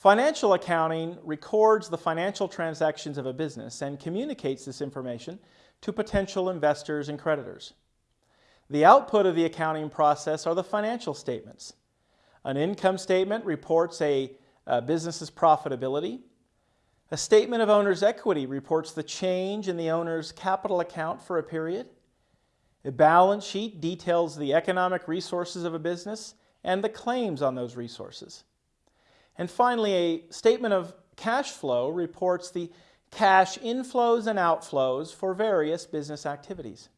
Financial accounting records the financial transactions of a business and communicates this information to potential investors and creditors. The output of the accounting process are the financial statements. An income statement reports a, a business's profitability. A statement of owner's equity reports the change in the owner's capital account for a period. A balance sheet details the economic resources of a business and the claims on those resources. And finally, a statement of cash flow reports the cash inflows and outflows for various business activities.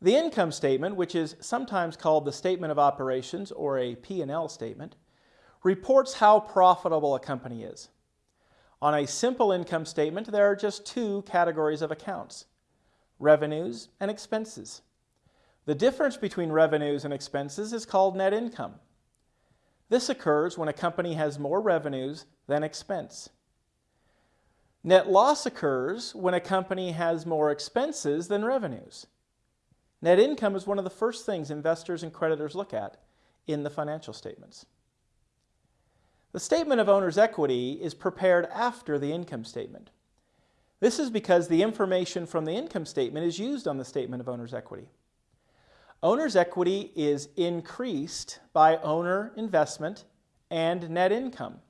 The income statement, which is sometimes called the statement of operations or a P&L statement, reports how profitable a company is. On a simple income statement, there are just two categories of accounts, revenues and expenses. The difference between revenues and expenses is called net income. This occurs when a company has more revenues than expense. Net loss occurs when a company has more expenses than revenues. Net income is one of the first things investors and creditors look at in the financial statements. The statement of owner's equity is prepared after the income statement. This is because the information from the income statement is used on the statement of owner's equity. Owner's equity is increased by owner investment and net income.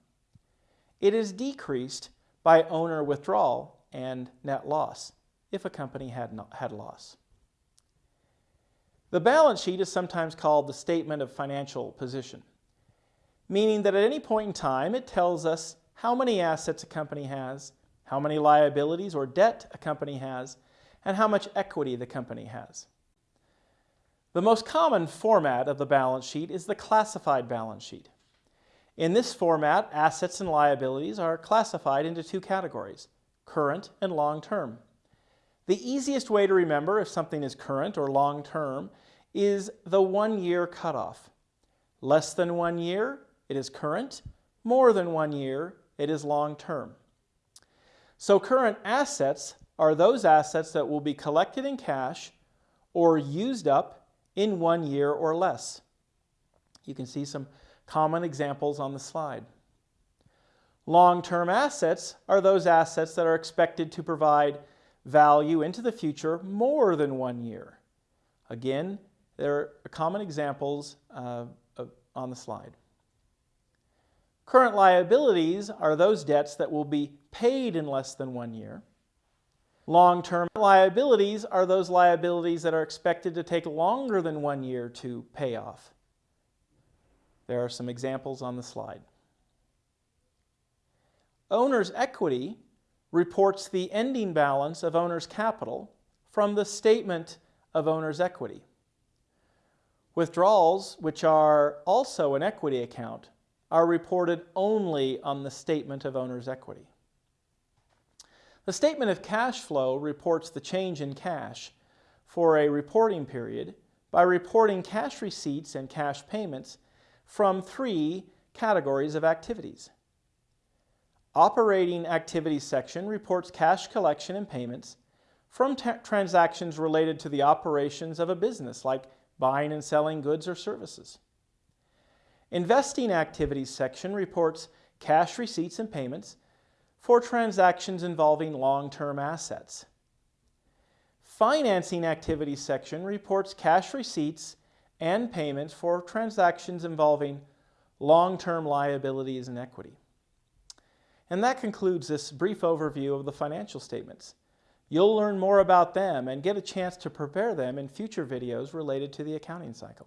It is decreased by owner withdrawal and net loss if a company had, had loss. The balance sheet is sometimes called the statement of financial position, meaning that at any point in time it tells us how many assets a company has, how many liabilities or debt a company has, and how much equity the company has. The most common format of the balance sheet is the classified balance sheet. In this format, assets and liabilities are classified into two categories, current and long-term. The easiest way to remember if something is current or long-term is the one-year cutoff. Less than one year, it is current. More than one year, it is long-term. So current assets are those assets that will be collected in cash or used up in one year or less. You can see some common examples on the slide. Long-term assets are those assets that are expected to provide value into the future more than one year. Again, there are common examples uh, on the slide. Current liabilities are those debts that will be paid in less than one year. Long-term liabilities are those liabilities that are expected to take longer than one year to pay off. There are some examples on the slide. Owner's equity reports the ending balance of owner's capital from the statement of owner's equity. Withdrawals, which are also an equity account, are reported only on the statement of owner's equity. The statement of cash flow reports the change in cash for a reporting period by reporting cash receipts and cash payments from three categories of activities. Operating Activities section reports cash collection and payments from transactions related to the operations of a business like buying and selling goods or services. Investing Activities section reports cash receipts and payments for transactions involving long-term assets. Financing Activities section reports cash receipts and payments for transactions involving long-term liabilities and equity. And that concludes this brief overview of the financial statements. You'll learn more about them and get a chance to prepare them in future videos related to the accounting cycle.